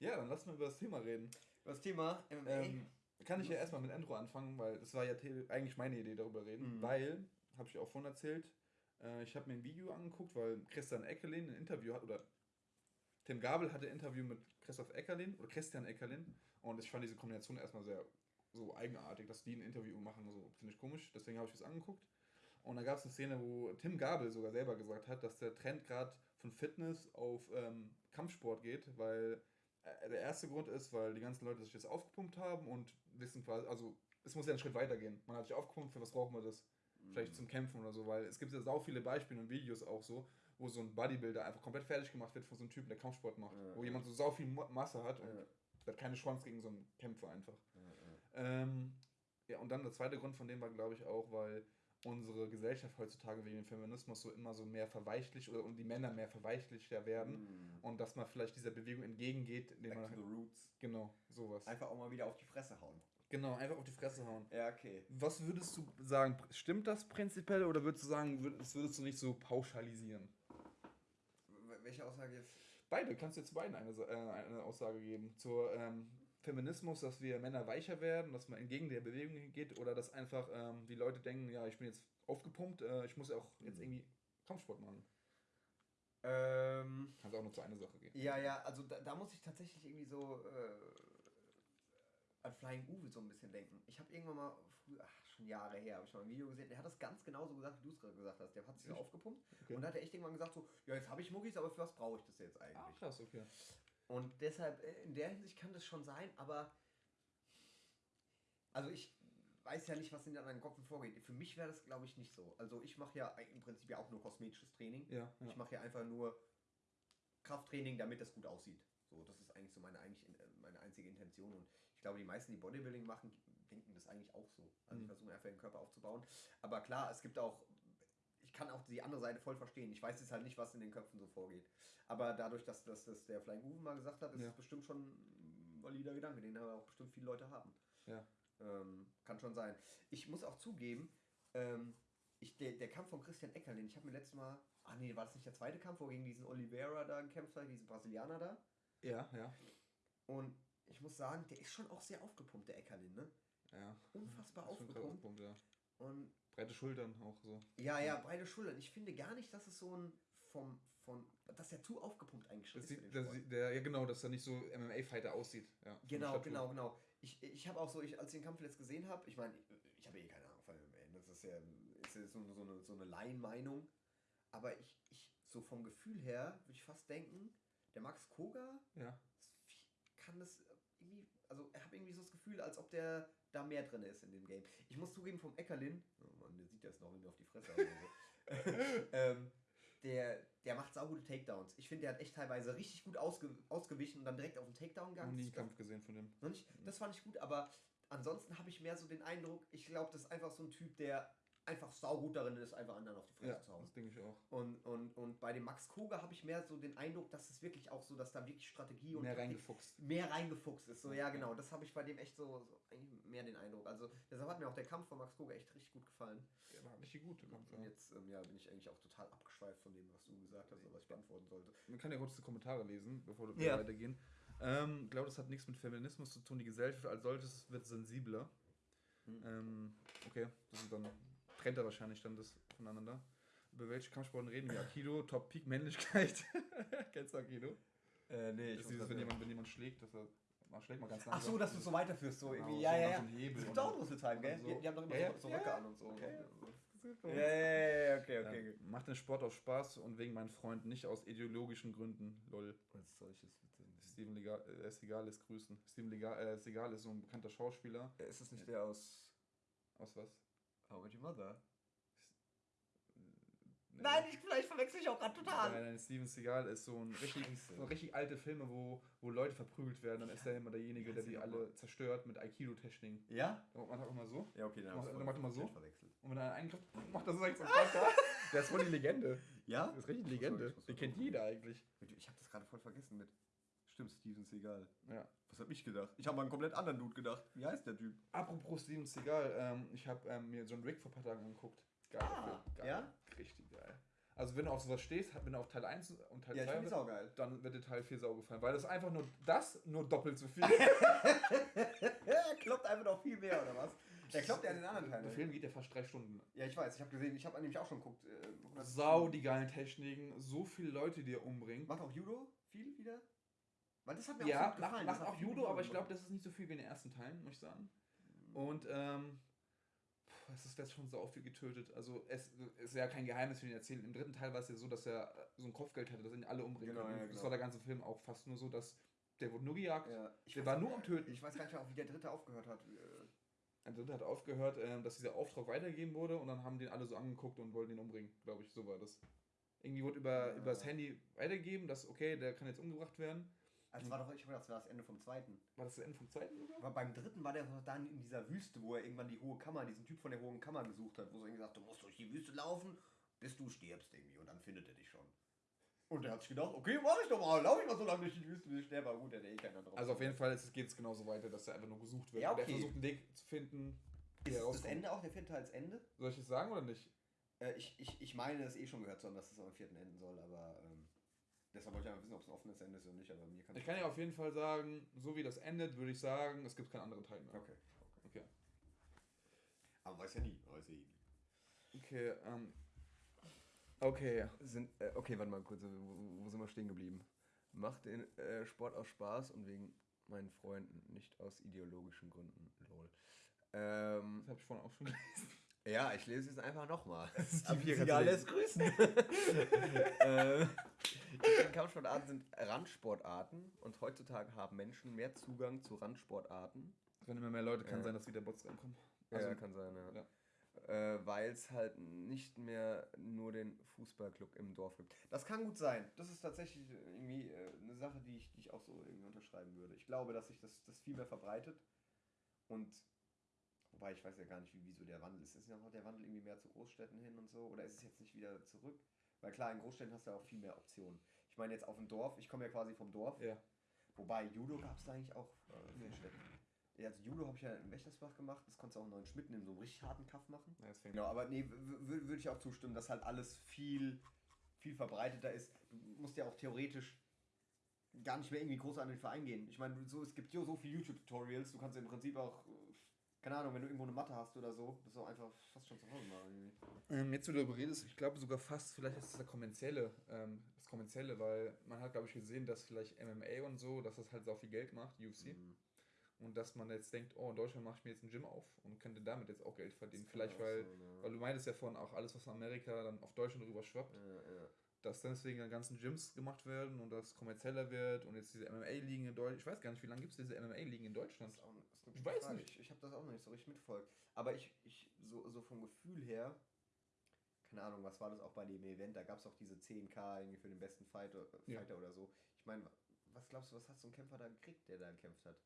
Ja, dann lass mal über das Thema reden. Über das Thema MMA? Ähm, kann ich ja erstmal mit Endro anfangen, weil das war ja eigentlich meine Idee, darüber reden. Mhm. Weil, habe ich auch vorhin erzählt, äh, ich habe mir ein Video angeguckt, weil Christian Eckerlin ein Interview hat, oder Tim Gabel hatte ein Interview mit Christoph Eckerlin, oder Christian Eckerlin, und ich fand diese Kombination erstmal sehr so eigenartig, dass die ein Interview machen, so finde ich komisch, deswegen habe ich es angeguckt. Und da gab es eine Szene, wo Tim Gabel sogar selber gesagt hat, dass der Trend gerade von Fitness auf ähm, Kampfsport geht, weil der erste Grund ist, weil die ganzen Leute sich jetzt aufgepumpt haben und wissen quasi, also es muss ja einen Schritt weitergehen. Man hat sich aufgepumpt, für was brauchen wir das? Vielleicht zum Kämpfen oder so, weil es gibt ja sau viele Beispiele und Videos auch so, wo so ein Bodybuilder einfach komplett fertig gemacht wird von so einem Typen, der Kampfsport macht. Ja, wo ja. jemand so sau viel Masse hat und ja. hat keine Chance gegen so einen Kämpfer einfach. Ja, ähm, ja, und dann der zweite Grund von dem war, glaube ich, auch, weil unsere Gesellschaft heutzutage wegen dem Feminismus so immer so mehr verweichlicht oder und die Männer mehr verweichlichter werden mm. und dass man vielleicht dieser Bewegung entgegengeht. Back man, to the roots. Genau, sowas. Einfach auch mal wieder auf die Fresse hauen. Genau, einfach auf die Fresse hauen. Ja, okay. Was würdest du sagen, stimmt das prinzipiell oder würdest du sagen, das würdest du nicht so pauschalisieren? Welche Aussage jetzt? Beide, kannst du jetzt beiden eine, äh, eine Aussage geben. Zur ähm, Feminismus, dass wir Männer weicher werden, dass man entgegen der Bewegung geht oder dass einfach ähm, die Leute denken, ja, ich bin jetzt aufgepumpt, äh, ich muss ja auch jetzt mhm. irgendwie Kampfsport machen. Ähm, Kannst auch nur zu einer Sache gehen. Ja, ja, also da, da muss ich tatsächlich irgendwie so äh, an Flying Uwe so ein bisschen denken. Ich habe irgendwann mal, früher, ach, schon Jahre her, habe ich mal ein Video gesehen, der hat das ganz genauso gesagt, wie du es gerade gesagt hast. Der hat sich so aufgepumpt okay. und hat er echt irgendwann gesagt so, ja, jetzt habe ich Muckis, aber für was brauche ich das jetzt eigentlich? Ach, krass, okay. Und deshalb, äh, in der Hinsicht kann das schon sein, aber also ich weiß ja nicht, was in deinem Kopf vorgeht. Für mich wäre das, glaube ich, nicht so. Also ich mache ja im Prinzip ja auch nur kosmetisches Training. Ja, ja. Ich mache ja einfach nur Krafttraining, damit das gut aussieht. So, das ist eigentlich so meine, eigentlich, äh, meine einzige Intention. Und ich glaube, die meisten, die Bodybuilding machen, denken das eigentlich auch so. Also mhm. ich versuche einfach den Körper aufzubauen. Aber klar, es gibt auch kann auch die andere Seite voll verstehen. Ich weiß jetzt halt nicht, was in den Köpfen so vorgeht. Aber dadurch, dass, dass, dass der Flying Uwe mal gesagt hat, ist ja. es bestimmt schon ein valider Gedanke, den aber auch bestimmt viele Leute haben. Ja. Ähm, kann schon sein. Ich muss auch zugeben, ähm, ich, der, der Kampf von Christian Eckerlin, ich habe mir letztes Mal, ach nee, war das nicht der zweite Kampf, wo gegen diesen Oliveira da gekämpft hat, diesen Brasilianer da? Ja, ja. Und ich muss sagen, der ist schon auch sehr aufgepumpt, der Eckerlin, ne? Ja. Unfassbar aufgepumpt. aufgepumpt ja. Und breite Schultern auch so. Ja, ja, breite Schultern. Ich finde gar nicht, dass es so ein vom, von, dass er zu aufgepumpt eigentlich das ist. Das, der, ja, genau, dass er nicht so MMA-Fighter aussieht. Ja, genau, genau, genau. Ich, ich habe auch so, ich, als ich den Kampf jetzt gesehen habe, ich meine, ich, ich habe eh keine Ahnung von MMA, das ist ja, ist ja so, so eine, so eine Laienmeinung, aber ich, ich, so vom Gefühl her, würde ich fast denken, der Max Koga ja. kann das irgendwie, also ich habe irgendwie so das Gefühl, als ob der da mehr drin ist in dem Game. Ich muss zugeben, vom Eckerlin, oh Mann, der sieht das noch, wenn auf die Fresse ähm, der, der macht saugute Takedowns. Ich finde, der hat echt teilweise richtig gut ausge, ausgewichen und dann direkt auf den Takedown gegangen. Nie Kampf gesehen von dem. Das fand ich gut, aber ansonsten habe ich mehr so den Eindruck, ich glaube, das ist einfach so ein Typ, der einfach saugut darin ist, einfach anderen auf die Fresse ja, zu hauen. Das denke ich auch. Und, und, und bei dem Max Koga habe ich mehr so den Eindruck, dass es wirklich auch so, dass da wirklich Strategie und. Mehr reingefuchst. Mehr reingefuchst ist. So, ja, genau. Das habe ich bei dem echt so, so, eigentlich mehr den Eindruck. Also, deshalb hat mir auch der Kampf von Max Koga echt richtig gut gefallen. Ja, war richtig gut, der Kampf. Und jetzt ähm, ja, bin ich eigentlich auch total abgeschweift von dem, was du gesagt hast, oder was ich beantworten sollte. Man kann ja kurz die Kommentare lesen, bevor wir ja. weitergehen. Ähm, ich glaube, das hat nichts mit Feminismus zu tun. Die Gesellschaft als solches wird sensibler. Hm. Ähm, okay, das ist dann trennt er wahrscheinlich dann das voneinander. Über welche Kampfsporten reden wir? Aikido, Top Peak Männlichkeit. Kennst du Aikido? Äh, nee, ich das ist dieses, wenn jemand, wenn jemand schlägt, dass er man schlägt mal ganz langsam. Ach so, dass du es so weiterführst, so genau, irgendwie. Ja, ja, ja. Es gibt auch Rüsseltime, gell? So. Die, haben doch immer ja, so, so Röcke ja, an und so. Okay. Ja, ja, ja, okay, okay. Ja, macht den Sport aus Spaß und wegen meinen Freunden, nicht aus ideologischen Gründen. Lol. Was solches Steven Legal, äh, Segal grüßen. Steven Legal, äh, Segal ist so ein bekannter Schauspieler. Ist das nicht der aus. Aus was? How Met Your Mother? Nein, ich, vielleicht verwechsel ich auch gerade total. Nein, nein, Steven Seagal ist so ein richtig, so richtig alte Filme, wo, wo Leute verprügelt werden. Dann ja. ist er immer derjenige, der die alle zerstört mit Aikido-Techniken. Ja? Dann macht er auch immer so. Ja, okay, dann, macht, dann macht er immer so. Verwechselt. Und wenn er einen eingreift, macht er so so Der ist voll die Legende. Ja? Das ist richtig die Legende. Den kennt jeder eigentlich. Ich habe das gerade voll vergessen mit. Stimmt, Steven Seagal. Ja. Was hab ich gedacht? Ich habe mal einen komplett anderen Dude gedacht. Wie heißt der Typ? Apropos Steven Seagal, ähm, ich habe ähm, mir John Wick vor ein paar Tagen angeguckt. Geil. Ah, Geil. Ja? Richtig geil. Also wenn du auf sowas stehst, wenn du auf Teil 1 und Teil ja, 2 bist, dann wird dir Teil 4 sau gefallen. Weil das einfach nur das, nur doppelt so viel. er kloppt einfach noch viel mehr, oder was? Der kloppt ja in den anderen Teilen. Der Film geht ja fast drei Stunden. Ja, ich weiß. Ich habe gesehen, ich habe nämlich auch schon geguckt. Äh, Sau die geilen Techniken, so viele Leute, die er umbringt. Macht auch Judo viel wieder? Weil das hat mir ja, auch so macht, macht auch Judo, aber ich glaube, das ist nicht so viel wie in den ersten Teilen, muss ich sagen. Mhm. Und ähm, es ist jetzt schon so viel getötet. Also es ist ja kein Geheimnis für ihn erzählen. Im dritten Teil war es ja so, dass er so ein Kopfgeld hatte, dass ihn alle umbringen genau, Ja, genau. Das war der ganze Film auch fast nur so, dass der wurde nur gejagt. Ja, der war nur am Töten. Ich weiß gar nicht mehr, wie der dritte aufgehört hat. Der dritte hat aufgehört, ähm, dass dieser Auftrag weitergegeben wurde und dann haben den alle so angeguckt und wollten ihn umbringen, glaube ich. So war das. Irgendwie wurde über, ja. über das Handy weitergegeben, dass okay, der kann jetzt umgebracht werden. Also war doch, ich glaube, das war das Ende vom zweiten. War das das Ende vom zweiten sogar? War beim dritten war der dann in dieser Wüste, wo er irgendwann die hohe Kammer, diesen Typ von der hohen Kammer gesucht hat, wo er irgendwie sagt, du musst durch die Wüste laufen, bis du stirbst irgendwie und dann findet er dich schon. Und er hat sich gedacht, okay, mach ich doch mal, lauf ich mal so lange durch die Wüste, bis ich sterbe. Aber gut, der hat eh keinen anderen Also auf jeden Fall geht es genauso weiter, dass er einfach nur gesucht wird. Ja, okay. Und er versucht einen Weg zu finden. Ist das Ende auch der vierte als Ende? Soll ich es sagen oder nicht? Äh, ich, ich, ich meine, es eh schon gehört zu haben, dass es am vierten enden soll, aber ähm, deshalb wollte ich einfach wissen, ob es ein offenes Ende ist oder nicht. Aber mir kann ich kann ja auf jeden Fall sagen, so wie das endet, würde ich sagen, es gibt keinen anderen Teil mehr. Okay. Okay. okay. Aber weiß ja nie, weiß ja nie. Okay, ähm, Okay. Sind, äh, okay, warte mal kurz, wo, wo, sind wir stehen geblieben? Macht den äh, Sport aus Spaß und wegen meinen Freunden, nicht aus ideologischen Gründen. Lol. Ähm, das habe ich vorhin auch schon gelesen. Ja, ich lese es einfach nochmal. Die alles grüßen. äh, Kampfsportarten sind Randsportarten und heutzutage haben Menschen mehr Zugang zu Randsportarten. Wenn immer mehr Leute, kann äh, sein, dass wieder Bots reinkommen. Also, ja, kann sein, ja. ja äh, weil es halt nicht mehr nur den Fußballclub im Dorf gibt. Das kann gut sein. Das ist tatsächlich irgendwie äh, eine Sache, die ich, die ich auch so irgendwie unterschreiben würde. Ich glaube, dass sich das, das viel mehr verbreitet und wobei ich weiß ja gar nicht, wie, wieso der Wandel ist. Ist ja noch der Wandel irgendwie mehr zu Großstädten hin und so oder ist es jetzt nicht wieder zurück? Weil klar, in Großstädten hast du ja auch viel mehr Optionen. Ich meine jetzt auf dem Dorf, ich komme ja quasi vom Dorf. Ja. Wobei Judo gab es da eigentlich auch äh, in Städten. Ja, also Judo habe ich ja im Wächtersbach gemacht. Das konntest du auch in neuen Schmitten in so einem richtig harten Kaff machen. Ja, genau, aber nee, würde ich auch zustimmen, dass halt alles viel, viel verbreiteter ist. Du musst ja auch theoretisch gar nicht mehr irgendwie groß an den Verein gehen. Ich meine, so, es gibt ja so viele YouTube-Tutorials, du kannst im Prinzip auch, keine Ahnung, wenn du irgendwo eine Matte hast oder so, das ist auch einfach fast schon zu Hause machen. Ähm, jetzt, wo du darüber redest, ich glaube sogar fast, vielleicht ist das der kommerzielle, ähm, das kommerzielle, weil man hat, glaube ich, gesehen, dass vielleicht MMA und so, dass das halt so viel Geld macht, UFC. Mhm. Und dass man jetzt denkt, oh, in Deutschland mache ich mir jetzt ein Gym auf und könnte damit jetzt auch Geld verdienen. Vielleicht, weil, so, ne? weil du meintest ja vorhin auch alles, was in Amerika dann auf Deutschland rüber schwappt. Ja, ja. Dass deswegen dann ganzen Gyms gemacht werden und das kommerzieller wird und jetzt diese MMA-Ligen in Deutschland. Ich weiß gar nicht, wie lange gibt es diese MMA-Ligen in Deutschland? Auch, ich weiß Frage. nicht. Ich, ich habe das auch noch nicht so richtig mitverfolgt. Aber ich, ich so, so vom Gefühl her, keine Ahnung, was war das auch bei dem Event? Da gab es auch diese 10k irgendwie für den besten Fighter, Fighter ja. oder so. Ich meine, was glaubst du, was hat so ein Kämpfer da gekriegt, der da gekämpft hat?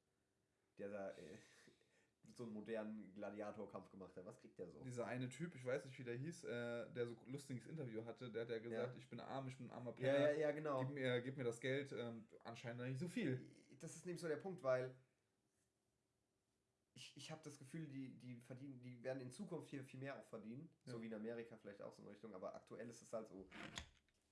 der da äh, so einen modernen Gladiatorkampf gemacht hat. Was kriegt der so? Dieser eine Typ, ich weiß nicht, wie der hieß, äh, der so ein lustiges Interview hatte, der hat ja gesagt, ja. ich bin arm, ich bin ein armer Penner. Ja, ja, ja, genau. Gib mir, gib mir das Geld. Ähm, anscheinend nicht so viel. Das ist nämlich so der Punkt, weil ich, ich habe das Gefühl, die, die verdienen, die werden in Zukunft hier viel mehr auch verdienen. Ja. So wie in Amerika vielleicht auch so in Richtung, aber aktuell ist es halt so,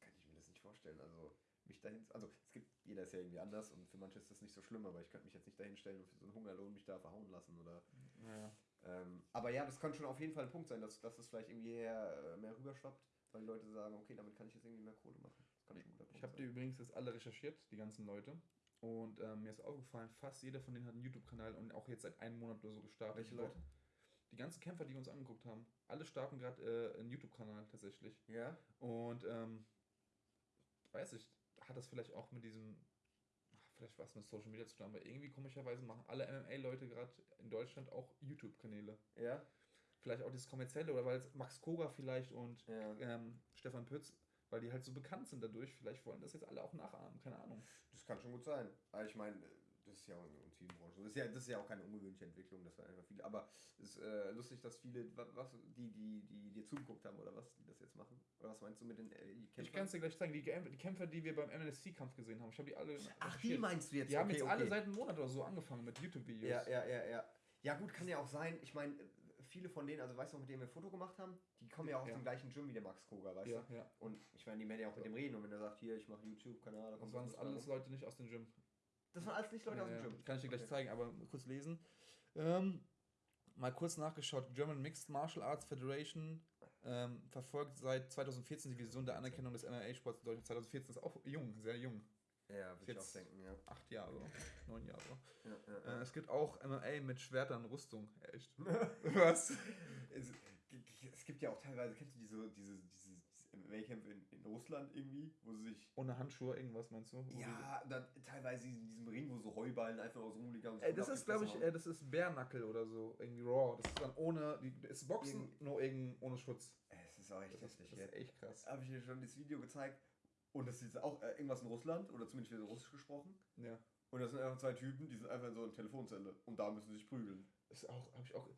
kann ich mir das nicht vorstellen. Also mich dahin, also es gibt, jeder ist ja irgendwie anders und für manche ist das nicht so schlimm, aber ich könnte mich jetzt nicht dahin stellen und für so einen Hungerlohn mich da verhauen lassen oder. Ja. Ähm, aber ja, das könnte schon auf jeden Fall ein Punkt sein, dass, dass es vielleicht irgendwie her, äh, mehr rüberschwappt, weil die Leute sagen, okay, damit kann ich jetzt irgendwie mehr Kohle machen. Das kann schon Ich habe die übrigens jetzt alle recherchiert, die ganzen Leute. Und ähm, mir ist aufgefallen, fast jeder von denen hat einen YouTube-Kanal und auch jetzt seit einem Monat oder so gestartet. Welche Leute? Die ganzen Kämpfer, die uns angeguckt haben, alle starten gerade äh, einen YouTube-Kanal tatsächlich. Ja. Und ähm, weiß ich, hat das vielleicht auch mit diesem, vielleicht was mit Social Media zu tun, aber irgendwie komischerweise machen alle MMA-Leute gerade in Deutschland auch YouTube-Kanäle. Ja. Vielleicht auch das kommerzielle oder weil es Max Koga vielleicht und ja. ähm, Stefan Pütz, weil die halt so bekannt sind dadurch, vielleicht wollen das jetzt alle auch nachahmen, keine Ahnung. Das kann schon gut sein. Aber ich meine, das ist ja auch in vielen Branchen. Das ist ja, das ist ja auch keine ungewöhnliche Entwicklung, das war einfach viele. Aber es ist äh, lustig, dass viele, was, die, die, die dir zugeguckt haben oder was, die das jetzt machen. Oder was meinst du mit den äh, Kämpfern? Ich kann es dir gleich zeigen. Die, die, Kämpfer, die wir beim MNSC-Kampf gesehen haben, ich habe die alle. Ach, die meinst du jetzt? Die okay, haben jetzt okay. alle seit einem Monat oder so angefangen mit YouTube-Videos. Ja, ja, ja, ja. Ja, gut, kann ja auch sein. Ich meine, viele von denen, also weißt du, mit denen wir ein Foto gemacht haben, die kommen ja auch ja. aus dem gleichen Gym wie der Max Koga, weißt ja, du? Ja. Und ich meine, die werden ja auch mit dem reden und wenn er sagt, hier, ich mache YouTube-Kanal, da kommt Das waren alles Leute nicht aus dem Gym. Das waren alles nicht Leute aus dem Gym. Kann ich dir gleich okay. zeigen, aber kurz lesen. Ähm, mal kurz nachgeschaut. German Mixed Martial Arts Federation ähm, verfolgt seit 2014 die Vision der Anerkennung des MMA-Sports in Deutschland. 2014 ist auch jung, sehr jung. Ja, würde ich auch denken, ja. Acht Jahre, neun Jahre. Ja, ja, ja. Äh, es gibt auch MMA mit Schwertern und Rüstung. Echt. Was? Es, es, gibt ja auch teilweise, kennst du diese, diese, diese, MMA-Kämpfe in, in Russland irgendwie, wo sie sich. Ohne Handschuhe, irgendwas meinst du? Ja, dann teilweise in diesem Ring, wo so Heuballen einfach aus rumliegen. So das ist, glaube ich, äh, das ist Bärnackel oder so, irgendwie Raw. Das ist dann ohne, die, ist Boxen, Irgend nur irgend, ohne Schutz. Es ist auch echt das heftig. Ist, das ist echt krass. Habe ich dir schon das Video gezeigt und das ist auch äh, irgendwas in Russland, oder zumindest wird Russisch gesprochen. Ja. Und das sind einfach zwei Typen, die sind einfach in so einer Telefonzelle und da müssen sie sich prügeln. Das auch, habe ich auch,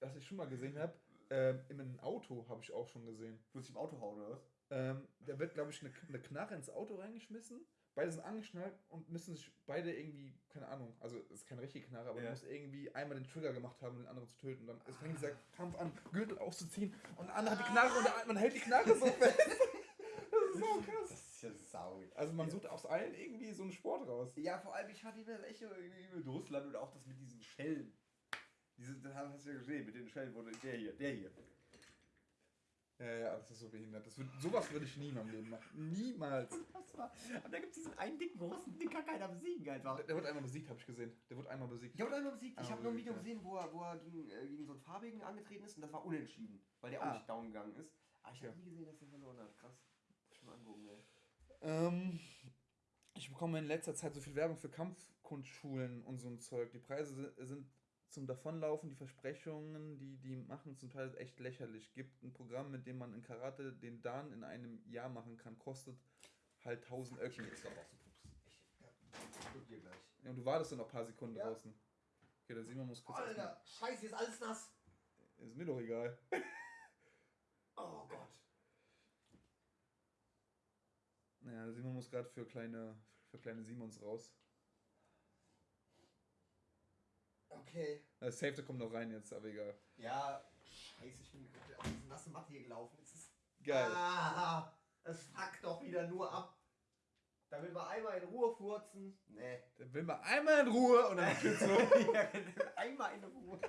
was ich schon mal gesehen habe, ähm, in einem Auto habe ich auch schon gesehen. Wo sich im Auto hauen, oder was? Ähm, da wird, glaube ich, eine, eine Knarre ins Auto reingeschmissen. Beide sind angeschnallt und müssen sich beide irgendwie, keine Ahnung, also es ist keine richtige Knarre, aber ja. muss irgendwie einmal den Trigger gemacht haben, um den anderen zu töten. Und dann ah. fängt dieser Kampf an, Gürtel auszuziehen und der andere hat die Knarre und man hält die Knarre so fest. Das ist so krass. Das ist ja sau. Also man sucht aus allen irgendwie so einen Sport raus. Ja, vor allem, ich hatte immer Echo irgendwie mit Russland oder auch das mit diesen Schellen. Diese, das hast du ja gesehen, mit den Schellen, wo der hier, der hier. Ja, ja, das ist so behindert. Das wird, sowas würde ich nie in meinem Leben machen. Niemals. Aber da gibt es diesen einen dicken Russen, den kann keiner besiegen einfach. Der, der wird einmal besiegt, habe ich gesehen. Der wird einmal besiegt. Der wird einmal besiegt. Ich habe nur ein Video gesehen, wo er, wo er gegen, äh, gegen so einen Farbigen angetreten ist und das war unentschieden, weil der ah. auch nicht down gegangen ist. Aber ich habe ja. nie gesehen, dass er verloren hat. Krass. Muss ich mal angucken, ey. Ähm, ich bekomme in letzter Zeit so viel Werbung für Kampfkundschulen und so ein Zeug. Die Preise sind zum Davonlaufen, die Versprechungen, die die machen, zum Teil echt lächerlich. Gibt ein Programm, mit dem man in Karate den Dan in einem Jahr machen kann, kostet halt 1000 Öcken. Ich Pups. Ich dir gleich. Ja, und du wartest dann noch ein paar Sekunden ja. draußen. Okay, dann Simon muss kurz. Alter, scheiße, ist alles nass. Ist mir doch egal. oh Gott. Naja, Simon muss gerade für kleine, für kleine Simons raus. Okay. Das Safety kommt noch rein jetzt, aber egal. Ja, scheiße, ich bin auf diese nasse Matte hier gelaufen. Es ist. Geil. Ah, es fuckt doch wieder nur ab. Da will man einmal in Ruhe furzen. Nee. Da will man einmal in Ruhe und dann geht's so. ja, genau. einmal in Ruhe.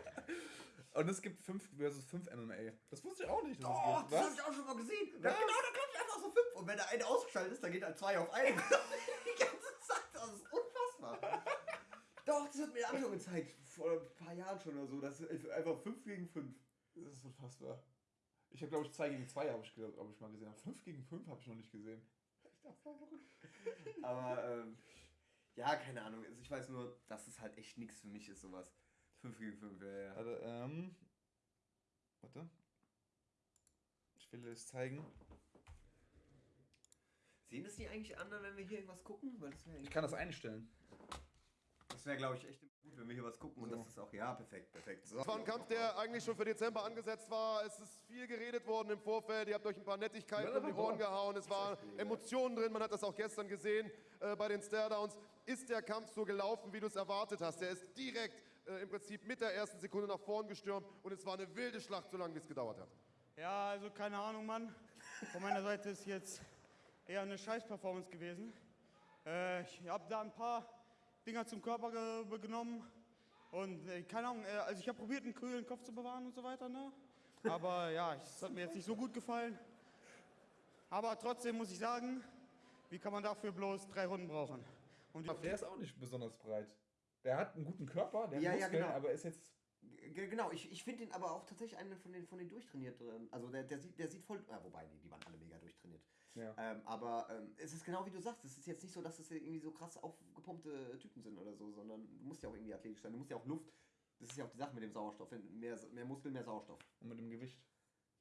Und es gibt 5 versus 5 MMA. Das wusste ich auch nicht. Dass oh, das, das habe ich auch schon mal gesehen. Ja, genau, da klappt einfach so 5. Und wenn der eine ausgeschaltet ist, dann geht dann 2 auf 1. Die ganze Zeit. Das ist unfassbar. Doch, das hat mir Anton gezeigt. Vor ein paar Jahren schon oder so. Das ist einfach 5 gegen 5. Das ist unfassbar. Ich habe, glaube ich, 2 gegen 2 habe ich, hab ich mal gesehen. 5 gegen 5 habe ich noch nicht gesehen. Aber, ähm, ja, keine Ahnung. Also ich weiß nur, dass es halt echt nichts für mich ist, sowas. 5 gegen 5, ja, ja. Also, ähm. Warte. Ich will es zeigen. Sehen das die eigentlich anderen, wenn wir hier irgendwas gucken? Weil das ich kann das einstellen. Das wäre, glaube ich, echt gut, wenn wir hier was gucken und so. das ist auch, ja, perfekt, perfekt. So. Das war ein Kampf, der eigentlich schon für Dezember angesetzt war. Es ist viel geredet worden im Vorfeld. Ihr habt euch ein paar Nettigkeiten um die Ohren gehauen. Es waren Emotionen drin. Man hat das auch gestern gesehen äh, bei den Staredowns. Ist der Kampf so gelaufen, wie du es erwartet hast? Der ist direkt äh, im Prinzip mit der ersten Sekunde nach vorn gestürmt und es war eine wilde Schlacht, so lange wie es gedauert hat. Ja, also keine Ahnung, Mann. Von meiner Seite ist jetzt eher eine Scheiß-Performance gewesen. Äh, ich habe da ein paar Dinger zum Körper ge genommen. Und äh, keine Ahnung, äh, also ich habe probiert, einen kühlen Kopf zu bewahren und so weiter. Ne? Aber ja, es hat mir jetzt nicht so gut gefallen. Aber trotzdem muss ich sagen, wie kann man dafür bloß drei Runden brauchen? Und der ist auch nicht besonders breit. Der hat einen guten Körper, der ja, Muskeln, ja, genau. aber ist jetzt Genau, ich, ich finde ihn aber auch tatsächlich einen von den, von den durchtrainierteren. Also der, der, sieht, der sieht voll. Äh, wobei, nee, die waren alle mega durchtrainiert. Ja. Ähm, aber ähm, es ist genau wie du sagst, es ist jetzt nicht so, dass es irgendwie so krass aufgepumpte Typen sind oder so, sondern du musst ja auch irgendwie athletisch sein, du musst ja auch Luft. Das ist ja auch die Sache mit dem Sauerstoff. Mehr, mehr Muskel, mehr Sauerstoff. Und mit dem Gewicht.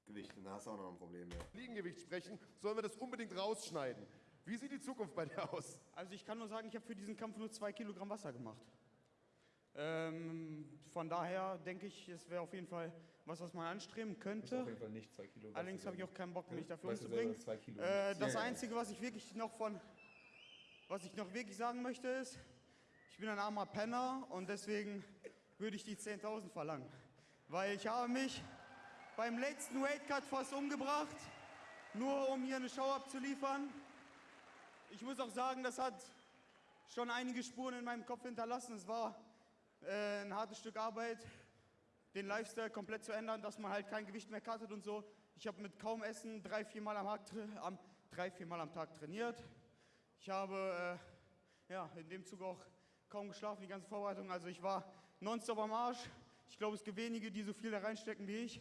Gewicht, da hast du auch noch ein Problem. Ja. Fliegengewicht sprechen, sollen wir das unbedingt rausschneiden. Wie sieht die Zukunft bei dir aus? Also ich kann nur sagen, ich habe für diesen Kampf nur zwei Kilogramm Wasser gemacht. Ähm, von daher denke ich, es wäre auf jeden Fall was, was man anstreben könnte. Auf jeden Fall nicht zwei Kilo. Allerdings habe ich auch keinen Bock, mich dafür umzubringen. Äh, das ja, Einzige, was ich wirklich noch von, was ich noch wirklich sagen möchte, ist, ich bin ein armer Penner und deswegen würde ich die 10.000 verlangen. weil ich habe mich beim letzten Weightcut fast umgebracht, nur um hier eine Show abzuliefern. Ich muss auch sagen, das hat schon einige Spuren in meinem Kopf hinterlassen. Es war äh, ein hartes Stück Arbeit, den Lifestyle komplett zu ändern, dass man halt kein Gewicht mehr cuttet und so. Ich habe mit kaum Essen drei, vier Mal am, am, drei, vier Mal am Tag trainiert. Ich habe äh, ja, in dem Zug auch kaum geschlafen, die ganze Vorbereitung. Also ich war nonstop am Arsch. Ich glaube, es gibt wenige, die so viel da reinstecken wie ich.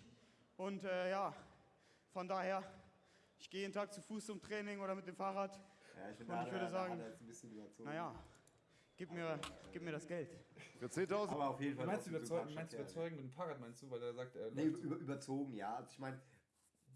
Und äh, ja, von daher, ich gehe jeden Tag zu Fuß zum Training oder mit dem Fahrrad. Ja, ich, und ich würde sagen, naja, gib mir, gib mir das Geld. Für 10.000. Aber auf jeden Fall. Meinst du überzeugen, meinst überzeugen mit dem Fahrrad, meinst du, weil er sagt, er nee, über, überzogen, ja. Also ich meine,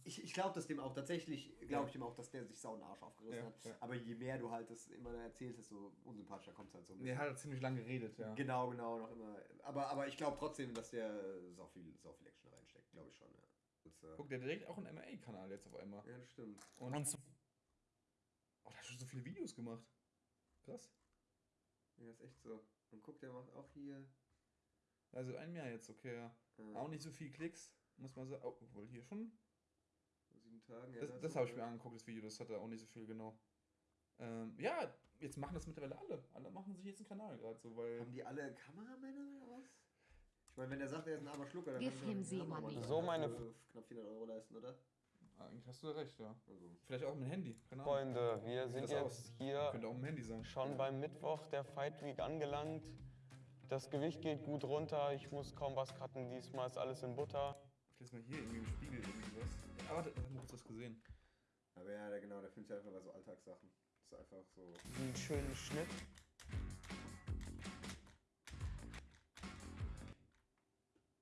ich, ich glaube das dem auch tatsächlich, glaube ich dem auch, dass der sich sau den Arsch aufgerissen ja, hat. Ja. Aber je mehr du halt das immer erzählst, desto unsympathischer kommt es halt so. Er hat ziemlich lange geredet, ja. Genau, genau, noch immer. Aber, aber ich glaube trotzdem, dass der sau viel, sau viel Action reinsteckt, glaube ich schon, ja. Das, äh Guck, der direkt auch einen MA-Kanal jetzt auf einmal. Ja, das stimmt. Und, Und so oh, der hat schon so viele Videos gemacht. Krass. Ja, ist echt so. Und guck, der macht auch hier. Also ein Jahr jetzt, okay, ja. ja. Auch nicht so viel Klicks, muss man sagen. Oh, wohl hier schon sieben Tagen. Ja, das, das, das habe ich mir angeguckt, das Video, das hat er auch nicht so viel genau. Ähm, ja, jetzt machen das mittlerweile alle. Alle machen sich jetzt einen Kanal gerade so, weil. Haben die alle Kameramänner oder was? Ich meine, wenn er sagt, er ist ein armer Schlucker, dann Gib ihm sie mal nicht. So meine knapp 400 Euro leisten, oder? Eigentlich hast du recht, ja. Also. Vielleicht auch mit dem Handy. Keine Freunde, wir sind jetzt aus? hier Könnte auch mit dem Handy sein. schon beim Mittwoch der Fight Week angelangt. Das Gewicht geht gut runter, ich muss kaum was cutten, diesmal ist alles in Butter. Ich lese mal hier irgendwie im Spiegel irgendwie was. Aber warte, ich habe das gesehen. Aber ja, der, genau, der filmt sich einfach bei so Alltagssachen. Das ist einfach so. Einen schönen Schnitt.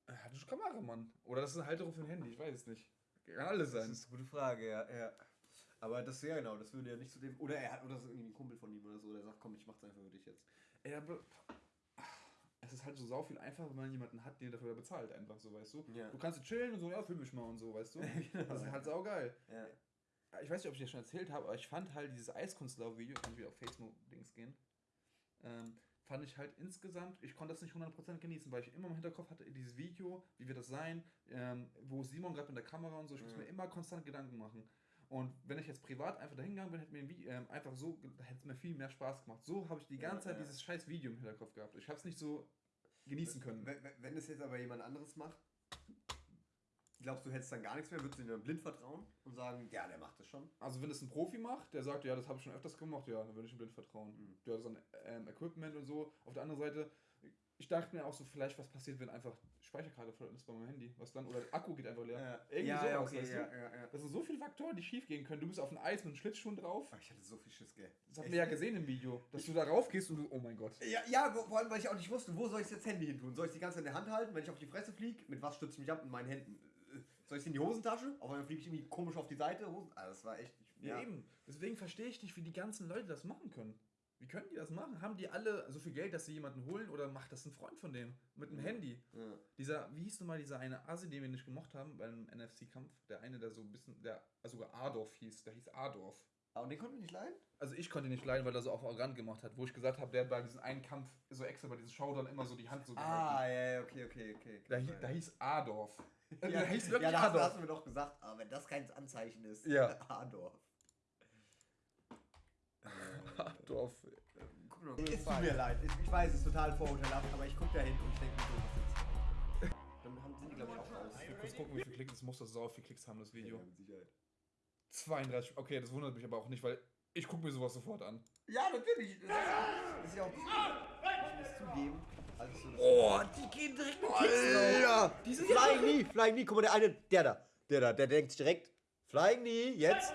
Er hat schon Kameramann. Oder das ist eine Halterung für ein Handy, ich weiß es nicht. Kann alles sein. Das ist eine gute Frage, ja. ja. Aber das ja genau, das würde ja nicht zu dem. Oder er hat, oder das ist irgendwie ein Kumpel von ihm oder so, der sagt, komm, ich mach's einfach für dich jetzt. Ey, aber es ist halt so sau viel einfacher, wenn man jemanden hat, der dafür bezahlt, einfach so, weißt du? Ja. Du kannst chillen und so, ja, film mich mal und so, weißt du? genau. Das ist halt sau geil. Ja. Ich weiß nicht, ob ich dir schon erzählt habe, aber ich fand halt dieses Eiskunstlauf-Video, kann ich wieder auf Facebook-Dings gehen, ähm, fand ich halt insgesamt, ich konnte das nicht 100% genießen, weil ich immer im Hinterkopf hatte, dieses Video, wie wird das sein, ähm, wo Simon gerade mit der Kamera und so, ich muss mir immer konstant Gedanken machen. Und wenn ich jetzt privat einfach dahin gegangen bin, hätte mir ähm, einfach so, hätte es mir viel mehr Spaß gemacht. So habe ich die ganze ja, Zeit ja. dieses scheiß Video im Hinterkopf gehabt. Ich habe es nicht so genießen können. Wenn, wenn es jetzt aber jemand anderes macht, glaubst du, hättest dann gar nichts mehr? Würdest du ihm dann blind vertrauen und sagen, ja, der macht das schon? Also, wenn es ein Profi macht, der sagt, ja, das habe ich schon öfters gemacht, ja, dann würde ich ihm blind vertrauen. Mhm. Hat so ein ähm, Equipment und so. Auf der anderen Seite, ich dachte mir auch so, vielleicht was passiert, wenn einfach Speicherkarte voll ist bei meinem Handy. Was dann? Oder Akku geht einfach leer. Ja. Irgendwie ja, sowas, okay, weißt ja, ja, ja. Das sind so viele Faktoren, die schief gehen können. Du bist auf dem Eis mit einem Schlittschuh drauf. Ach, ich hatte so viel Schiss, gell. Das haben wir ja gesehen im Video. Dass du da rauf gehst und du, oh mein Gott. Ja, ja, vor allem, weil ich auch nicht wusste, wo soll ich jetzt Handy hin tun? Soll ich die ganze Zeit in der Hand halten, wenn ich auf die Fresse fliege? Mit was stütze ich mich ab? In meinen Händen. Soll ich sie in die Hosentasche? Auf einmal fliege ich irgendwie komisch auf die Seite. Hosen ah, das war echt. Ich, ja, eben. Deswegen verstehe ich nicht, wie die ganzen Leute das machen können. Wie können die das machen? Haben die alle so viel Geld, dass sie jemanden holen oder macht das ein Freund von dem mit dem ja. Handy? Ja. Dieser, wie hieß nun mal dieser eine Asi, den wir nicht gemocht haben beim NFC-Kampf? Der eine, der so ein bisschen, der sogar Adorf hieß, der hieß Adorf. Aber den konnten wir nicht leiden? Also ich konnte ihn nicht leiden, weil er so auf arrogant gemacht hat, wo ich gesagt habe, der hat bei diesem einen Kampf so extra bei diesem Showdown immer so die Hand so Ah, ja, ja, okay, okay, okay. Da, da hieß Adorf. ja, der hieß wirklich ja, Adorf. Ja, hast du mir doch gesagt, aber wenn das kein Anzeichen ist, ja. Adorf. Adorf. Es tut mir leid. Ich weiß, es ist total vorurteilhaft, aber ich gucke da hin und ich denke mir so, was jetzt? Dann haben sie, glaube ich, auch raus. Ich will kurz gucken, wie viele Klicks. Es muss das sau viel Klicks haben, das Video. Ja, mit Sicherheit. 32. Okay, das wundert mich aber auch nicht, weil ich gucke mir sowas sofort an. Ja, natürlich. Das ist, das ist ja auch. Ich muss zugeben. Also oh, die gehen direkt mit Ja. Diese Flying Knee, Flying Knee. Guck mal, der eine, der da. Der da, der denkt sich direkt. Flying Knee, jetzt.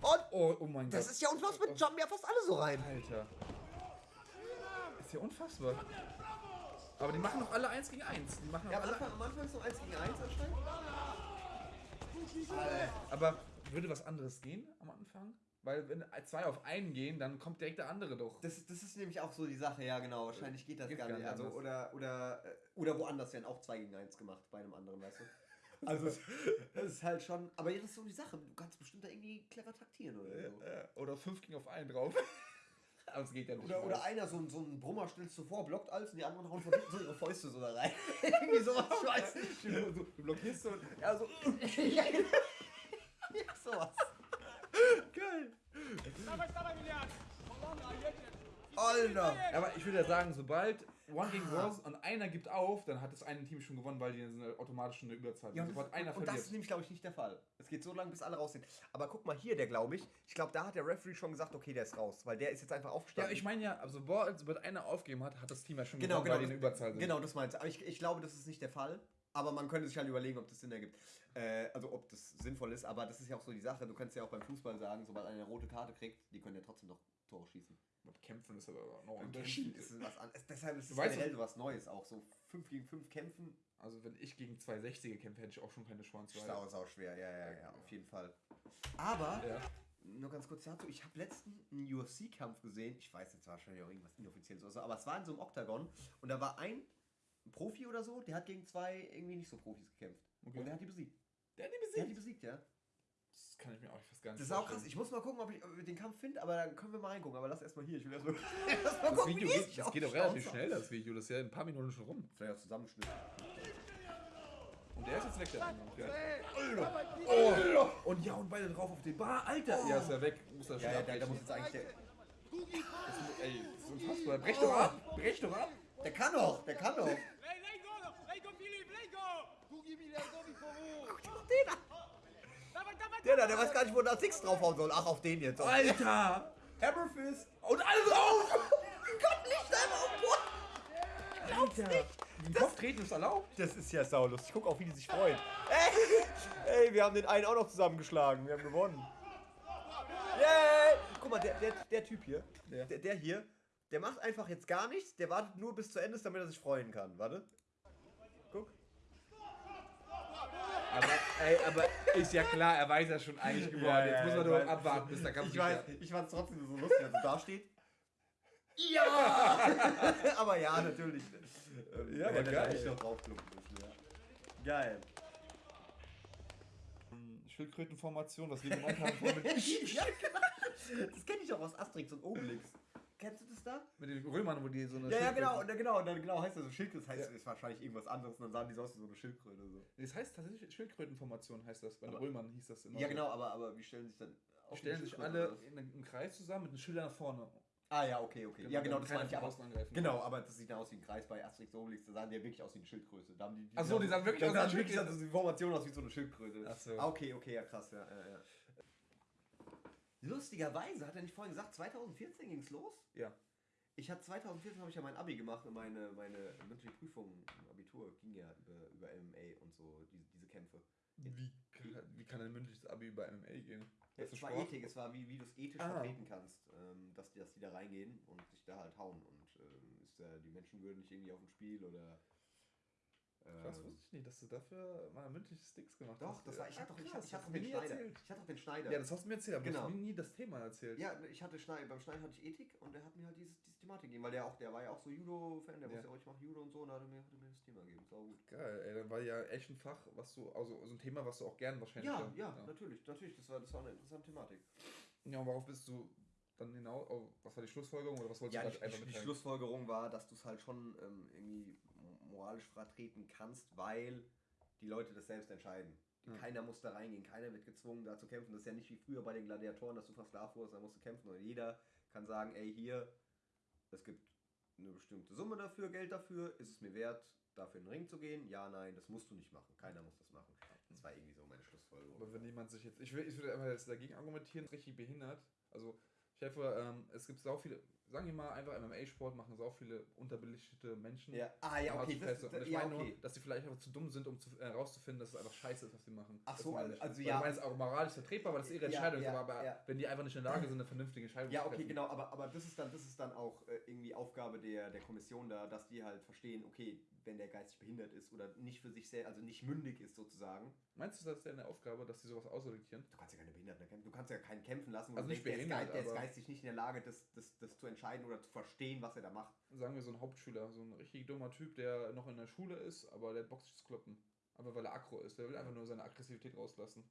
Und. Oh, oh mein das Gott. Das ist ja unfassbar. Jumpen ja fast alle so rein. Alter ist ja unfassbar. Aber die machen doch alle 1 gegen 1. Die machen ja, am Anfang, am Anfang ist noch 1 gegen 1 anscheinend. Aber würde was anderes gehen am Anfang? Weil wenn zwei auf einen gehen, dann kommt direkt der andere doch. Das, das ist nämlich auch so die Sache, ja genau. Wahrscheinlich geht das geht gar nicht. Also, oder, oder, äh, oder woanders werden auch 2 gegen 1 gemacht bei einem anderen, weißt du? Also das ist halt schon. Aber das ist so die Sache. Du kannst bestimmt da irgendwie clever taktieren oder so. Oder 5 gegen auf einen drauf. Aber es geht ja nicht. Oder, oder einer, so, so ein Brummer stellst du vor, blockt alles und die anderen hauen von hinten so ihre Fäuste so da rein. Irgendwie sowas, ich weiß nicht. Du, blockierst so und er so. Ja, sowas. Geil. Alter! Aber ich würde ja sagen, sobald One gegen Rose und einer gibt auf, dann hat das eine Team schon gewonnen, weil die sind automatisch eine Überzahl. Ja, und, das, einer und, das ist nämlich, glaube ich, nicht der Fall. Es geht so lange, bis alle raus sind. Aber guck mal hier, der glaube ich, ich glaube, da hat der Referee schon gesagt, okay, der ist raus, weil der ist jetzt einfach aufgestanden. Ja, ich meine ja, also sobald einer aufgegeben hat, hat das Team ja schon genau, gewonnen, genau, weil die eine Überzahl sind. Genau, das meinst du. Aber ich, ich glaube, das ist nicht der Fall. Aber man könnte sich halt überlegen, ob das Sinn ergibt. Äh, also ob das sinnvoll ist. Aber das ist ja auch so die Sache. Du kannst ja auch beim Fußball sagen, sobald einer eine rote Karte kriegt, die können ja trotzdem noch Tore schießen. Mit Kämpfen ist aber noch ein Unterschied. Ist was an, deshalb ist es generell so was Neues auch. So 5 gegen 5 kämpfen. Also wenn ich gegen zwei 60er kämpfe, hätte ich auch schon keine Chance. Sau, sau schwer, ja, ja, ja, auf jeden Fall. Aber, ja. nur ganz kurz dazu, ich habe letztens einen UFC-Kampf gesehen. Ich weiß jetzt wahrscheinlich auch irgendwas inoffizielles oder so, aber es war in so einem Oktagon und da war ein Profi oder so, der hat gegen zwei irgendwie nicht so Profis gekämpft. Okay. Und der hat die besiegt. Der hat die besiegt? Der hat die besiegt, ja. Das kann ich mir auch fast gar nicht Das ist auch krass. Ich muss mal gucken, ob ich, ob ich den Kampf finde, aber dann können wir mal reingucken. Aber lass erstmal hier. Ich will erstmal erst mal das gucken, Video geht, das geht auch relativ schnell, das Video. Das ist ja in ein paar Minuten schon rum. Vielleicht auch Zusammenschnitt. Und der ist jetzt weg, der andere. Oh. Und ja, und beide drauf auf den Bar. Alter! Oh. Ja, ist ja weg. Muss er ja, ja, der, der muss jetzt eigentlich der. Das, ey, das ist unfassbar. Brech doch ab! Brech doch ab! Der kann doch! Der kann doch! Der da, der weiß gar nicht, wo da Six draufhauen soll. Ach, auf den jetzt. Alter! Hammerfist! Und alle drauf! Gott, nicht einmal auf Boden! Alter! Den Kopf treten ist erlaubt. Das ist ja saulustig. Ich guck auch, wie die sich freuen. Ey, ey, wir haben den einen auch noch zusammengeschlagen. Wir haben gewonnen. Yay! Guck mal, der, der, der Typ hier, der, der hier, der macht einfach jetzt gar nichts. Der wartet nur bis zu Ende, damit er sich freuen kann. Warte. Aber, ey, aber ist ja klar, er weiß ja schon eigentlich geworden. Ja, Jetzt muss man nur abwarten, bis der Kampf Ich weiß, ich fand es trotzdem so lustig, als er da steht. Ja! aber ja, natürlich. Ja, aber geil. Ich noch müssen, ja. Geil. Schildkrötenformation, was wir gemacht haben. ja, genau. Das kenne ich auch aus Asterix und Obelix. Kennst du das da? Mit den Römern, wo die so eine Ja, ja, genau, genau, dann genau heißt das so Schildkröte, das heißt ja. ist wahrscheinlich irgendwas anderes und dann sahen die so aus wie so eine Schildkröte. So. Das heißt tatsächlich Schildkrötenformation heißt das, bei den Römern hieß das immer. Ja, genau, aber, aber wie stellen sich dann Die stellen sich alle in einem Kreis zusammen mit einem Schilder nach vorne. Ah ja, okay, okay. Genau, ja, genau, das meine ich aber. Genau, aber das sieht aus wie ein Kreis bei Asterix Obelix, da sahen die ja wirklich aus wie eine Schildkröte. Da haben die, die Achso, die sahen wirklich aus wie eine Schildkröte. Also die Formation aus wie so eine Schildkröte. Achso. Ah, okay, okay, ja krass, ja, ja, ja. Lustigerweise, hat er nicht vorhin gesagt, 2014 ging es los? Ja. Ich hatte 2014 habe ich ja mein Abi gemacht und meine, meine mündliche Prüfung im Abitur ging ja über, über MMA und so, diese, diese Kämpfe. Wie, wie kann ein mündliches Abi über MMA gehen? Ja, es war Ethik, es war wie, wie du es ethisch ah. vertreten kannst, ähm, dass, die, dass die da reingehen und sich da halt hauen und ähm, ist da die Menschenwürde nicht irgendwie auf dem Spiel oder Krass, wusste ich nicht, dass du dafür mal mündliche Sticks gemacht doch, hast. Doch, das war, ich hatte doch, ich ich hatte den Schneider. Erzählt. Ich hatte doch den Schneider. Ja, das hast du mir erzählt, aber genau. du hast mir nie das Thema erzählt. Ja, ich hatte Schneider, beim Schneider hatte ich Ethik und der hat mir halt diese, diese Thematik gegeben, weil der auch, der war ja auch so Judo-Fan, der ja. wusste ja auch, ich mache Judo und so und da hat er mir, hat mir das Thema gegeben. Sau gut. Geil, ey, dann war ja echt ein Fach, was du, also so ein Thema, was du auch gern wahrscheinlich. Ja, ja, ja, natürlich, natürlich, das war, das war eine interessante Thematik. Ja, und worauf bist du dann genau, oh, was war die Schlussfolgerung oder was wolltest ja, du einfach Die Schlussfolgerung war, dass du es halt schon ähm, irgendwie moralisch vertreten kannst, weil die Leute das selbst entscheiden. Ja. Keiner muss da reingehen, keiner wird gezwungen, da zu kämpfen. Das ist ja nicht wie früher bei den Gladiatoren, dass du versklavt wurdest, da musst du kämpfen. Und jeder kann sagen, ey, hier, es gibt eine bestimmte Summe dafür, Geld dafür, ist es mir wert, dafür in den Ring zu gehen? Ja, nein, das musst du nicht machen. Keiner muss das machen. Das war irgendwie so meine Schlussfolgerung. Aber wenn jemand sich jetzt, ich, will, ich würde einfach jetzt dagegen argumentieren, richtig behindert. Also, ich helfe, ähm, es gibt so viele, sagen wir mal, einfach MMA-Sport machen so auch viele unterbelichtete Menschen. Ja, ah, ja, okay. Das, das, und ich ja, meine okay. nur, dass sie vielleicht einfach zu dumm sind, um zu, äh, dass es einfach scheiße ist, was sie machen. Ach so, also, also ja. Ich meine, es ist auch moralisch vertretbar, weil das ihre Entscheidung ja, ja, ist, aber ja. wenn die einfach nicht in der Lage sind, eine vernünftige Entscheidung zu treffen. Ja, okay, genau, aber, aber das ist dann, das ist dann auch äh, irgendwie Aufgabe der, der Kommission da, dass die halt verstehen, okay, wenn der geistig behindert ist oder nicht für sich selbst, also nicht mündig ist sozusagen. Meinst du, das ist deine Aufgabe, dass die sowas ausselektieren? Du kannst ja keine Behinderten kämpfen, du kannst ja keinen kämpfen lassen, also nicht denkst, behindert, der, ist, der ist geistig nicht in der Lage, das, das, das zu entscheiden oder zu verstehen, was er da macht. Sagen wir so ein Hauptschüler, so ein richtig dummer Typ, der noch in der Schule ist, aber der boxt sich kloppen. Einfach weil er aggro ist, der will einfach nur seine Aggressivität rauslassen.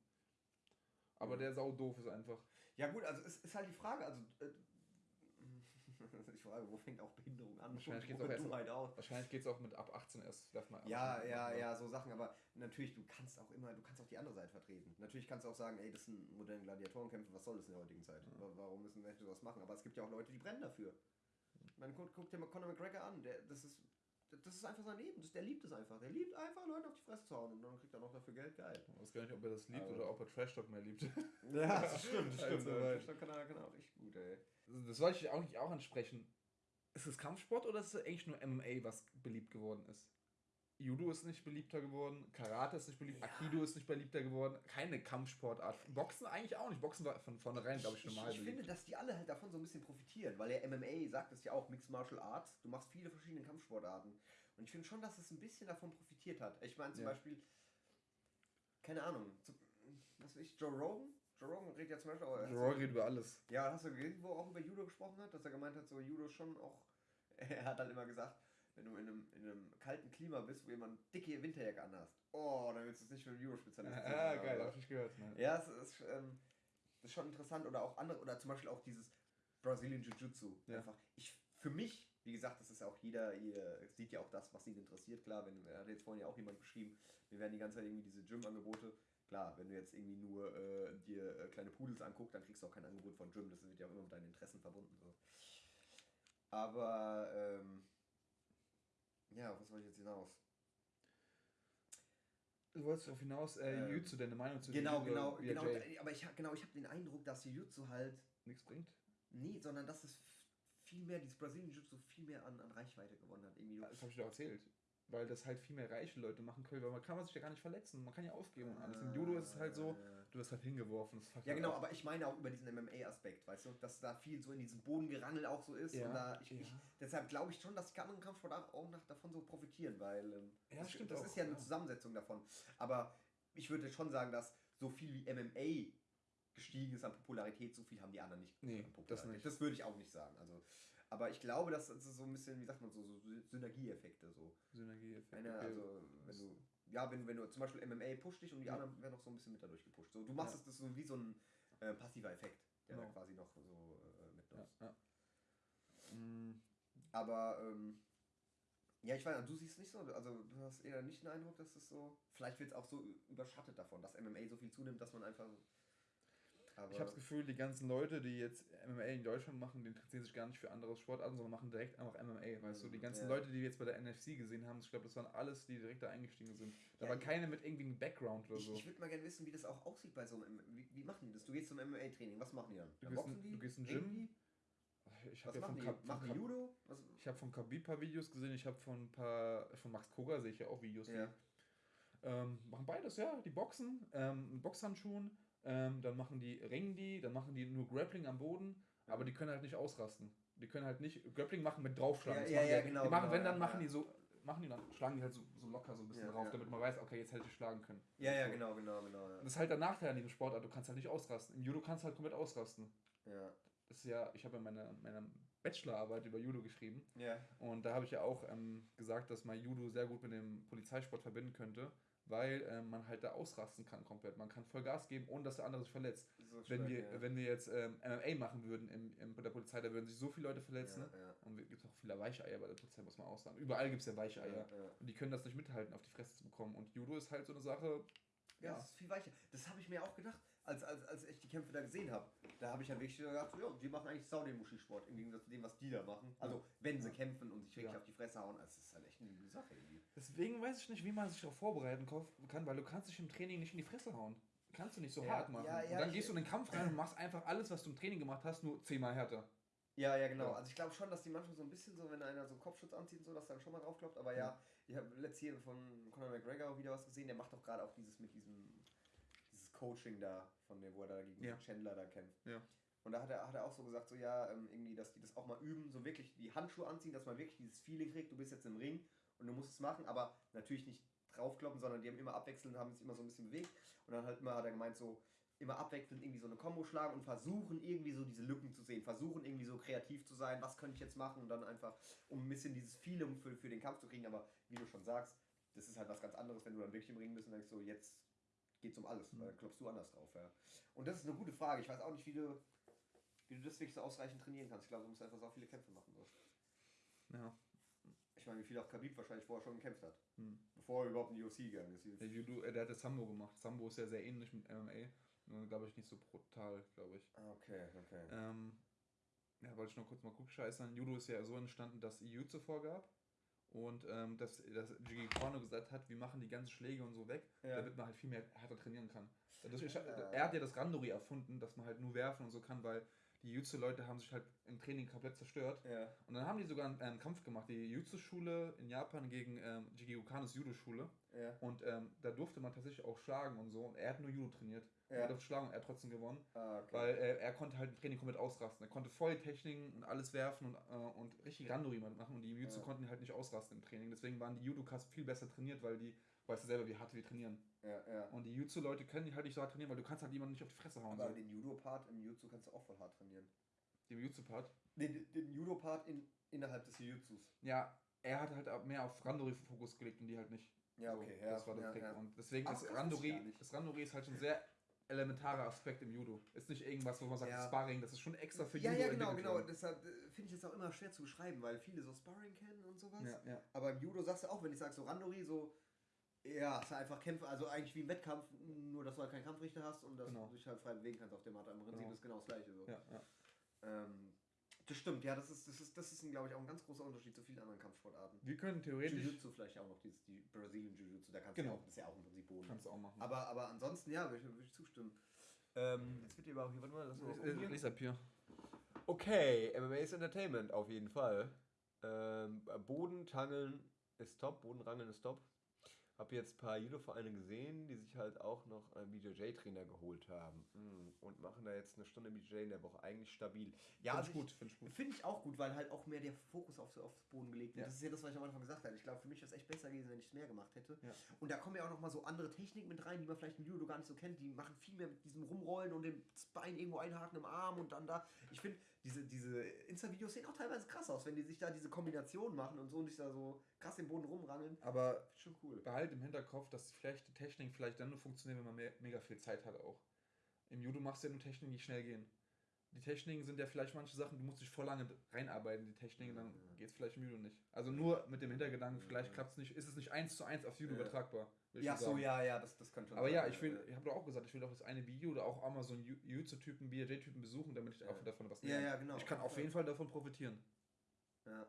Aber der sau doof ist einfach. Ja gut, also es ist halt die Frage, also äh, ich frage, wo fängt auch Behinderung an? Wahrscheinlich geht es auch, erst, auch, auch mit ab 18 erst. Darf man ja, ja, ja, so Sachen. Aber natürlich, du kannst auch immer, du kannst auch die andere Seite vertreten. Natürlich kannst du auch sagen, ey, das sind moderne Gladiatorenkämpfe, was soll das in der heutigen Zeit? Ja. Warum müssen Menschen sowas machen? Aber es gibt ja auch Leute, die brennen dafür. Man guckt, guckt dir mal Conor McGregor an, der, das ist das ist einfach sein Leben. Das, der liebt es einfach. Der liebt einfach Leute auf die Fresse zu hauen und dann kriegt er noch dafür Geld. Geil. Ich weiß gar nicht, ob er das liebt Aber oder ob er Trash Talk mehr liebt. Ja, das stimmt. Das stimmt. Also, Trash Talk kann er, kann er auch richtig gut, ey. Das wollte ich auch nicht auch ansprechen. Ist es Kampfsport oder ist es eigentlich nur MMA, was beliebt geworden ist? Judo ist nicht beliebter geworden, Karate ist nicht beliebt, ja. Aikido ist nicht beliebter geworden, keine Kampfsportart. Boxen eigentlich auch nicht. Boxen war von vornherein, glaube ich, normal. Ich, ich finde, dass die alle halt davon so ein bisschen profitieren, weil der MMA sagt es ja auch, Mixed Martial Arts, du machst viele verschiedene Kampfsportarten. Und ich finde schon, dass es ein bisschen davon profitiert hat. Ich meine zum ja. Beispiel, keine Ahnung, was weiß ich, Joe Rogan? Joe Rogan redet ja zum Beispiel auch. Joe Rogan redet über alles. Ja, hast du gesehen, wo er auch über Judo gesprochen hat, dass er gemeint hat, so Judo schon auch. er hat dann immer gesagt, wenn du in einem, in einem kalten Klima bist, wo jemand dicke Winterjacke anhast, oh, dann willst du es nicht für einen Judo-Spezialist. Ja, ja, geil, hab ich gehört. Ne? Ja, es ist, ähm, das ist schon interessant. Oder auch andere, oder zum Beispiel auch dieses Brazilian Jiu-Jitsu. Ja. Einfach, ich, für mich wie gesagt, das ist auch jeder, ihr sieht ja auch das, was ihn interessiert. Klar, wenn, hat jetzt vorhin ja auch jemand geschrieben, wir werden die ganze Zeit irgendwie diese Gym-Angebote. Klar, wenn du jetzt irgendwie nur äh, dir äh, kleine Pudels anguckst, dann kriegst du auch kein Angebot von Gym. Das wird ja auch immer mit deinen Interessen verbunden. So. Aber, ähm, ja, was soll ich jetzt hinaus? Du wolltest darauf hinaus, äh, ähm, Jutsu, deine Meinung zu Genau, genau, genau. Aber ich, genau, ich habe den Eindruck, dass Jutsu halt nichts bringt. Nee, sondern dass es viel mehr, dieses Brasilien Jiu-Jitsu viel mehr an, an Reichweite gewonnen hat. Irgendwie. Das habe ich dir erzählt. Weil das halt viel mehr reiche Leute machen können, weil man kann man sich ja gar nicht verletzen, man kann ja aufgeben und alles. Im Judo ist es halt so, du wirst halt hingeworfen. ja genau, aber ich meine auch über diesen MMA-Aspekt, weißt du, dass da viel so in diesem Bodengerangel auch so ist. Ja, und da ich, ja. ich, deshalb glaube ich schon, dass die anderen Kampfsportarten auch nach, davon so profitieren, weil ähm, ja, das, das auch, ist ja eine Zusammensetzung davon. Aber ich würde schon sagen, dass so viel wie MMA gestiegen ist an Popularität, so viel haben die anderen nicht. Nee, das, nicht. das würde ich auch nicht sagen. Also aber ich glaube, das ist so ein bisschen, wie sagt man so, so Synergieeffekte so. Synergieeffekte. Eine, also, wenn du, ja, wenn, wenn du zum Beispiel MMA pusht dich und die ja. anderen werden noch so ein bisschen mit dadurch gepusht. So, du machst ja. es das so wie so ein äh, passiver Effekt, der genau. da quasi noch so äh, mitnutzt. Ja, mhm. Aber, ähm, ja, ich weiß, du siehst nicht so, also du hast eher nicht den Eindruck, dass es so, vielleicht wird es auch so überschattet davon, dass MMA so viel zunimmt, dass man einfach aber ich habe das Gefühl, die ganzen Leute, die jetzt MMA in Deutschland machen, die interessieren sich gar nicht für andere Sportarten, sondern machen direkt einfach MMA. Weißt du, die ganzen ja. Leute, die wir jetzt bei der NFC gesehen haben, ich glaube, das waren alles, die direkt da eingestiegen sind. Da ja, war keine mit irgendwie einem Background oder ich, so. Ich würde mal gerne wissen, wie das auch aussieht bei so einem. Wie, wie machen die das? Du gehst zum MMA-Training, was machen die dann? Du, gehst, die? du gehst in Gym. Ich habe ja von, machen von Judo? Was? Ich habe von Khabib paar Videos gesehen, ich habe von ein paar von Max Koga sehe ich ja auch Videos. Ja. Ähm, machen beides, ja. Die boxen, ähm, Boxhandschuhen ähm, dann machen die, ringen die, dann machen die nur Grappling am Boden, aber die können halt nicht ausrasten. Die können halt nicht Grappling machen mit draufschlagen. Ja, ja, ja, genau. Die machen, genau, wenn, dann machen die so, machen die dann, schlagen die halt so, so locker so ein bisschen drauf, damit man weiß, okay, jetzt hätte ich schlagen können. Ja, ja, genau, genau, genau. Das ist halt der Nachteil an diesem Sportart, du kannst halt nicht ausrasten. Im Judo kannst du halt komplett ausrasten. Ja. Das ist ja, ich habe ja meine, meine Bachelorarbeit über Judo geschrieben. Ja. Und da habe ich ja auch ähm, gesagt, dass man Judo sehr gut mit dem Polizeisport verbinden könnte weil äh, man halt da ausrasten kann komplett. Man kann voll Gas geben, ohne dass der andere sich verletzt. So wenn, wir, ja. wenn wir jetzt ähm, MMA machen würden im, im, bei der Polizei, da würden sich so viele Leute verletzen. Ja, ja. Und es gibt auch viele Weicheier bei der Polizei, muss man auch sagen. Überall gibt es ja Weicheier. Und die können das nicht mithalten, auf die Fresse zu bekommen. Und Judo ist halt so eine Sache. Ja, das ist viel weicher. Das habe ich mir auch gedacht als, als, als ich die Kämpfe da gesehen habe, da habe ich ja wirklich gedacht, ja, die machen eigentlich sau den Muschi-Sport, im Gegensatz zu dem, was die da machen. Also, wenn sie kämpfen und sich wirklich ja. auf die Fresse hauen, das ist halt echt eine gute Sache irgendwie. Deswegen weiß ich nicht, wie man sich darauf vorbereiten kann, weil du kannst dich im Training nicht in die Fresse hauen. Kannst du nicht so ja, hart machen. Ja, und dann gehst du in den Kampf rein und machst einfach alles, was du im Training gemacht hast, nur zehnmal härter. Ja, ja, genau. Also ich glaube schon, dass die manchmal so ein bisschen so, wenn einer so einen Kopfschutz anzieht und so, dass dann schon mal drauf kloppt. Aber ja, ich habe letztes hier von Conor McGregor wieder was gesehen, der macht doch gerade auch dieses mit diesem Coaching da, von dem, wo er da gegen ja. Chandler da kämpft. Ja. Und da hat er, hat er auch so gesagt, so ja, ähm, irgendwie, dass die das auch mal üben, so wirklich die Handschuhe anziehen, dass man wirklich dieses Feeling kriegt, du bist jetzt im Ring und du musst es machen, aber natürlich nicht draufkloppen, sondern die haben immer abwechselnd, haben sich immer so ein bisschen bewegt und dann halt immer hat er gemeint, so immer abwechselnd irgendwie so eine Combo schlagen und versuchen irgendwie so diese Lücken zu sehen, versuchen irgendwie so kreativ zu sein, was könnte ich jetzt machen und dann einfach, um ein bisschen dieses Feeling für, für den Kampf zu kriegen, aber wie du schon sagst, das ist halt was ganz anderes, wenn du dann wirklich im Ring bist und denkst so, jetzt geht es um alles. Mhm. Da klopfst du anders drauf. Ja. Und das ist eine gute Frage. Ich weiß auch nicht, wie du. wie du das wirklich so ausreichend trainieren kannst. Ich glaube, du musst einfach so viele Kämpfe machen. So. Ja. Ich meine, wie viel auch Khabib wahrscheinlich vorher schon gekämpft hat. Hm. Bevor er überhaupt in die UFC gegangen ist. Judo, äh, der hat das Sambo gemacht. Sambo ist ja sehr ähnlich mit MMA. Nur, glaube ich, nicht so brutal, glaube ich. Ah, okay, okay. Ähm, ja, wollte ich noch kurz mal scheißern. Judo ist ja so entstanden, dass EU zuvor gab. Und ähm, dass, dass Jiggy Corno gesagt hat, wir machen die ganzen Schläge und so weg, ja. damit man halt viel mehr härter trainieren kann. Ja. Er hat ja das Randori erfunden, dass man halt nur werfen und so kann, weil die Jutsu-Leute haben sich halt im Training komplett zerstört. Ja. Und dann haben die sogar einen, einen Kampf gemacht, die Jutsu-Schule in Japan gegen ähm, Jiggy Okanos Judo-Schule. Ja. Und ähm, da durfte man tatsächlich auch schlagen und so. Und er hat nur Judo trainiert. Ja. Er durfte schlagen und er hat trotzdem gewonnen. Ah, okay. Weil äh, er konnte halt im Training komplett ausrasten. Er konnte voll Techniken und alles werfen und, äh, und richtig Randori machen. Und die Jutsu ja. konnten halt nicht ausrasten im Training. Deswegen waren die Judokas viel besser trainiert, weil die weißt du selber, wie hart wir trainieren. Ja, ja. Und die Jutsu-Leute können die halt nicht so hart trainieren, weil du kannst halt jemanden nicht auf die Fresse hauen. Aber so. den Judo-Part im Jutsu kannst du auch voll hart trainieren. Den Jutsu-Part? Den, den Judo-Part in, innerhalb des Jutsus. Ja, er hat halt mehr auf Randori-Fokus gelegt und die halt nicht. Ja, okay, so, ja. Das war der ja, Trick. Ja. Und deswegen ist Randori, das Randori ist halt schon sehr elementarer Aspekt im Judo. Ist nicht irgendwas, wo man sagt, ja. Sparring, das ist schon extra für ja, Judo. Ja, genau, genau. Deshalb äh, finde ich es auch immer schwer zu beschreiben, weil viele so Sparring kennen und sowas. Ja, ja. Aber im Judo sagst du auch, wenn ich sage so Randori, so ja, es ist einfach Kämpfe, also eigentlich wie im Wettkampf, nur dass du halt keinen Kampfrichter hast und dass genau. du dich halt frei bewegen kannst auf der Matte. Im Prinzip genau. ist genau das gleiche. So. Ja, ja. Ähm, das stimmt, ja, das ist, das ist, das ist glaube ich, auch ein ganz großer Unterschied zu vielen anderen Kampfsportarten. Wir können theoretisch. Jiu-Jitsu vielleicht auch noch, dieses, die Brazilian Jiu-Jitsu, da kannst genau. du auch, das ist ja auch im Prinzip Boden. Kannst du auch machen. Aber, aber ansonsten, ja, würde ich, würd ich zustimmen. Ähm, jetzt wird ihr aber auch hier, warte mal, lass mal gucken. Lisa Pier. Okay, MMA ist Entertainment, auf jeden Fall. Ähm, Boden, Tangeln ist top, Bodenrangeln ist top. Habe jetzt ein paar Judo-Vereine gesehen, die sich halt auch noch einen BJJ-Trainer geholt haben. Hm, und machen da jetzt eine Stunde BJJ in der Woche. Eigentlich stabil. Ja, finde also ich gut. Finde ich, find ich auch gut, weil halt auch mehr der Fokus auf, aufs Boden gelegt wird. Ja. Das ist ja das, was ich am Anfang gesagt habe. Ich glaube, für mich wäre es echt besser gewesen, wenn ich es mehr gemacht hätte. Ja. Und da kommen ja auch noch mal so andere Techniken mit rein, die man vielleicht im Judo gar nicht so kennt. Die machen viel mehr mit diesem Rumrollen und dem Bein irgendwo einhaken im Arm und dann da. Ich finde, diese, diese Insta-Videos sehen auch teilweise krass aus, wenn die sich da diese Kombination machen und so und sich da so krass im Boden rumrangeln. Aber schon cool. Behalt im Hinterkopf, dass vielleicht die Technik vielleicht dann nur funktioniert, wenn man mehr, mega viel Zeit hat auch. Im Judo machst du ja nur Techniken, die schnell gehen. Die Techniken sind ja vielleicht manche Sachen, du musst dich voll lange reinarbeiten, die Techniken, dann geht es vielleicht im Judo nicht. Also nur mit dem Hintergedanken, vielleicht klappt es nicht, ist es nicht eins zu eins aufs Judo ja. übertragbar. Ja, so, ja, ja, das, das kann schon Aber sein. ja, ich will, ich habe doch auch gesagt, ich will doch das eine Video oder auch einmal so einen Jiu-Jitsu-Typen, BJJ-Typen besuchen, damit ich ja. auch davon was lerne. Ja, ja, genau. Ich kann auf jeden Fall davon profitieren. Ja.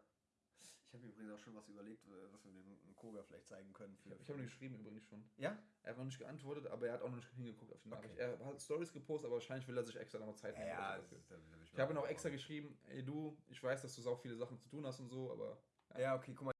Ich habe übrigens auch schon was überlegt, äh, was wir dem Koga vielleicht zeigen können. Für, ich habe ihm geschrieben übrigens schon. Ja? Er hat noch nicht geantwortet, aber er hat auch noch nicht hingeguckt auf die Nachricht. Okay. Er hat Stories gepostet, aber wahrscheinlich will er sich extra nochmal Zeit nehmen. Ja, ja ich habe ihm auch extra geschrieben, ey du, ich weiß, dass du so viele Sachen zu tun hast und so, aber... Ja, ja okay, guck mal.